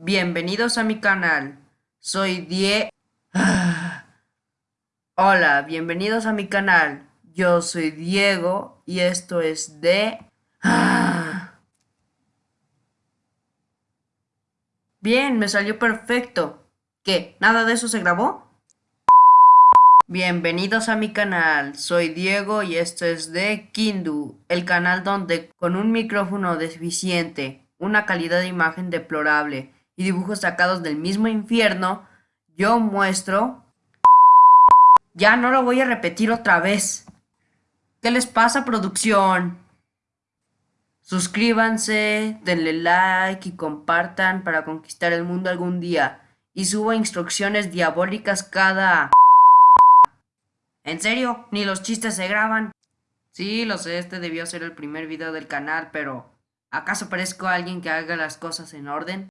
Bienvenidos a mi canal. Soy Die... Hola, bienvenidos a mi canal. Yo soy Diego y esto es de... Bien, me salió perfecto. ¿Qué? ¿Nada de eso se grabó? Bienvenidos a mi canal, soy Diego y esto es de Kindu, el canal donde con un micrófono deficiente, una calidad de imagen deplorable y dibujos sacados del mismo infierno, yo muestro... Ya no lo voy a repetir otra vez. ¿Qué les pasa producción? Suscríbanse, denle like y compartan para conquistar el mundo algún día. Y subo instrucciones diabólicas cada... ¿En serio? ¿Ni los chistes se graban? Sí, lo sé, este debió ser el primer video del canal, pero... ¿Acaso parezco alguien que haga las cosas en orden?